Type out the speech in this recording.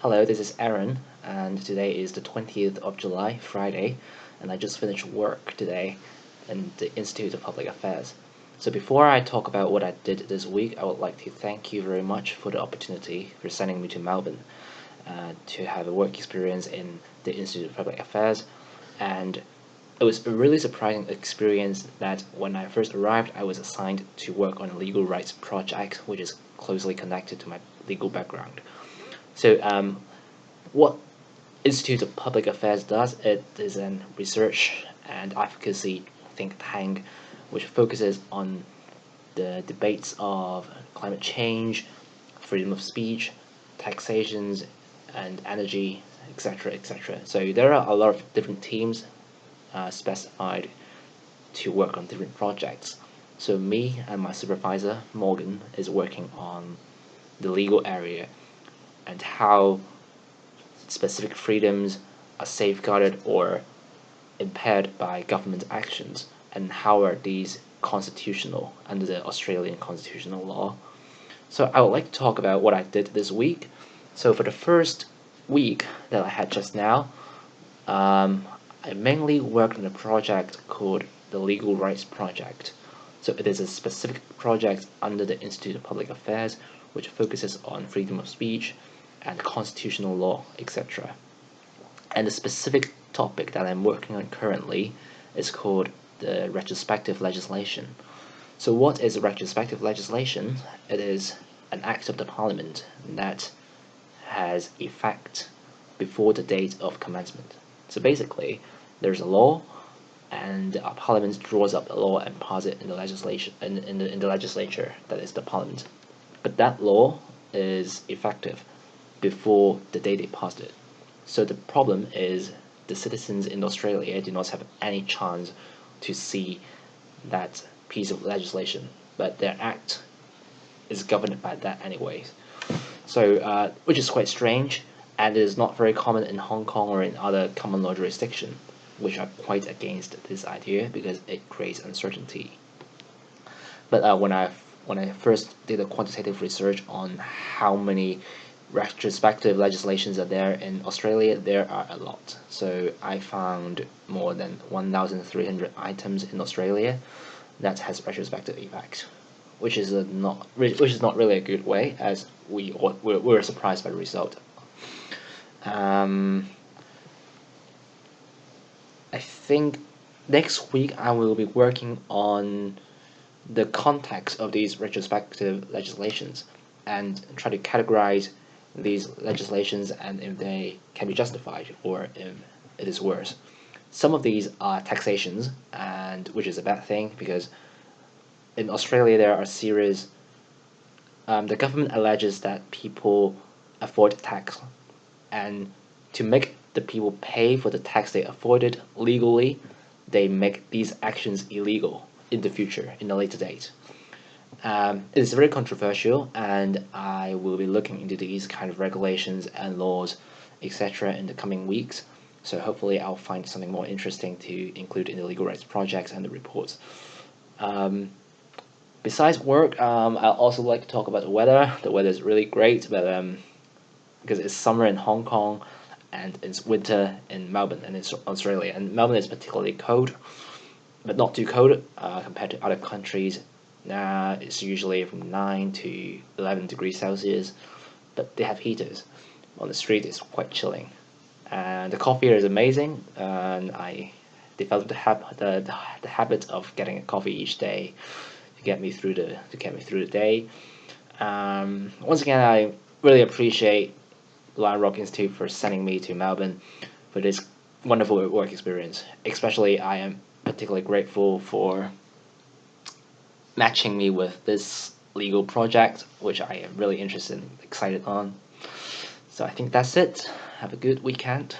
Hello, this is Aaron, and today is the 20th of July, Friday, and I just finished work today in the Institute of Public Affairs. So before I talk about what I did this week, I would like to thank you very much for the opportunity for sending me to Melbourne uh, to have a work experience in the Institute of Public Affairs, and it was a really surprising experience that when I first arrived, I was assigned to work on a legal rights project, which is closely connected to my legal background. So um, what Institute of Public Affairs does, it is a research and advocacy think tank which focuses on the debates of climate change, freedom of speech, taxations, and energy, etc., etc. So there are a lot of different teams uh, specified to work on different projects. So me and my supervisor, Morgan, is working on the legal area and how specific freedoms are safeguarded or impaired by government actions and how are these constitutional under the Australian constitutional law. So I would like to talk about what I did this week. So for the first week that I had just now, um, I mainly worked on a project called the Legal Rights Project. So it is a specific project under the Institute of Public Affairs which focuses on freedom of speech, and constitutional law, etc. And the specific topic that I'm working on currently is called the retrospective legislation. So what is retrospective legislation? It is an act of the parliament that has effect before the date of commencement. So basically, there's a law, and a parliament draws up the law and passes it in the legislation in, in, the, in the legislature, that is the parliament. But that law is effective before the day they passed it. So the problem is the citizens in Australia do not have any chance to see that piece of legislation, but their act is governed by that anyways. So, uh, which is quite strange, and it is not very common in Hong Kong or in other common law jurisdictions, which are quite against this idea because it creates uncertainty. But uh, when I when I first did a quantitative research on how many retrospective legislations are there in Australia, there are a lot. So I found more than 1,300 items in Australia that has retrospective effect, which is not which is not really a good way, as we were, were surprised by the result. Um, I think next week I will be working on the context of these retrospective legislations and try to categorize these legislations and if they can be justified or if it is worse. Some of these are taxations, and which is a bad thing because in Australia there are serious. Um, the government alleges that people avoid tax, and to make the people pay for the tax they avoided legally, they make these actions illegal in the future, in a later date. Um, it is very controversial and I will be looking into these kind of regulations and laws etc in the coming weeks so hopefully I'll find something more interesting to include in the legal rights projects and the reports. Um, besides work, um, I also like to talk about the weather. The weather is really great, but um, because it's summer in Hong Kong and it's winter in Melbourne and it's Australia. And Melbourne is particularly cold, but not too cold uh, compared to other countries uh, it's usually from 9 to 11 degrees Celsius, but they have heaters. On the street, it's quite chilling. And the coffee here is amazing, and I developed the, hab- the, the, the habit of getting a coffee each day to get me through the to get me through the day. Um, once again, I really appreciate Lion Rock Institute for sending me to Melbourne for this wonderful work experience. Especially, I am particularly grateful for matching me with this legal project, which I am really interested and excited on. So I think that's it. Have a good weekend.